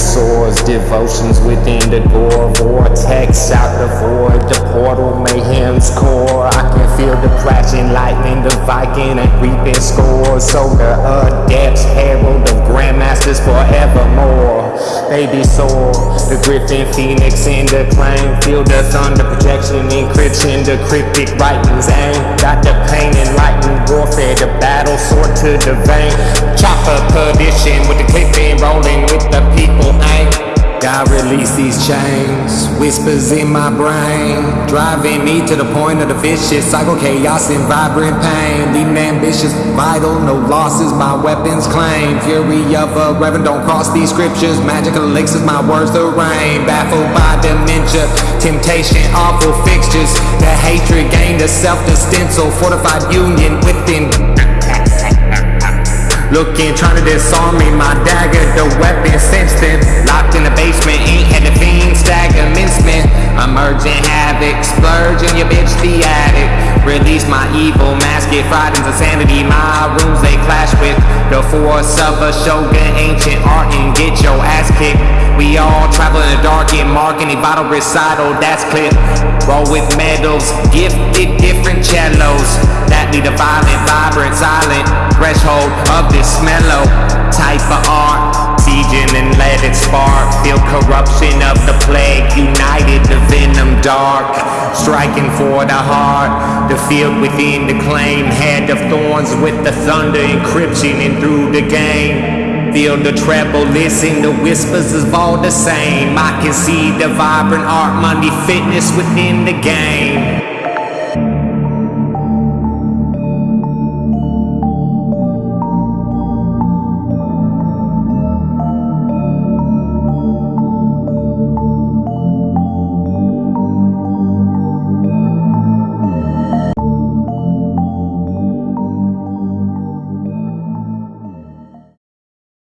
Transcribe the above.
Swords, devotions within the door, vortex out the void, the portal mayhem's core. I can feel the flashing lightning, the Viking and reaping scores. So the adepts, herald of grandmasters forevermore. Baby soar, the griffin phoenix in the claim. Feel the thunder projection, the cryptic writings aim. Got the pain enlightened warfare, the battle sword to the vein. Chopper perdition with the clipping rolling with the people release these chains, whispers in my brain, driving me to the point of the vicious cycle, chaos and vibrant pain. Leading ambitious, vital, no losses, my weapons claim. Fury of a reverend, don't cross these scriptures. Magic elixirs, my words the rain. Baffled by dementia, temptation, awful fixtures. The hatred gained a self-stencil, fortified union within. Looking, trying to disarm me, my dagger, the weapon sensed. Locked in the basement, Release my evil mask, fried into sanity. My runes they clash with the force of a shogun, ancient art, and get your ass kicked. We all travel in the dark, get mark any vital recital, that's clip. Roll with medals, gifted different cellos. That lead a violent, vibrant, silent threshold of this mellow type of art. Sieging and let it spark. Feel corruption of the plague. United, the venom dark. Striking for the heart. The field within the claim. Head of thorns with the thunder encryption and through the game. Feel the treble, listen, the whispers is all the same. I can see the vibrant art, money, fitness within the game.